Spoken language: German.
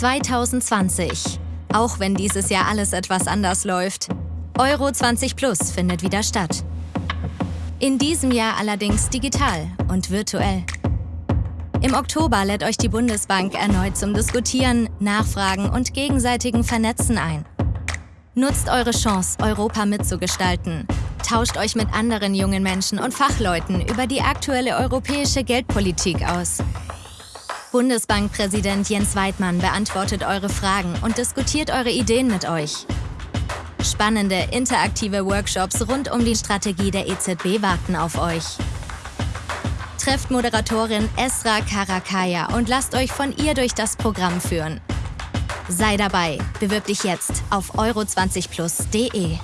2020. Auch wenn dieses Jahr alles etwas anders läuft. Euro 20 Plus findet wieder statt. In diesem Jahr allerdings digital und virtuell. Im Oktober lädt euch die Bundesbank erneut zum Diskutieren, Nachfragen und gegenseitigen Vernetzen ein. Nutzt eure Chance, Europa mitzugestalten. Tauscht euch mit anderen jungen Menschen und Fachleuten über die aktuelle europäische Geldpolitik aus. Bundesbankpräsident Jens Weidmann beantwortet eure Fragen und diskutiert eure Ideen mit euch. Spannende, interaktive Workshops rund um die Strategie der EZB warten auf euch. Trefft Moderatorin Esra Karakaya und lasst euch von ihr durch das Programm führen. Sei dabei, bewirb dich jetzt auf euro20plus.de.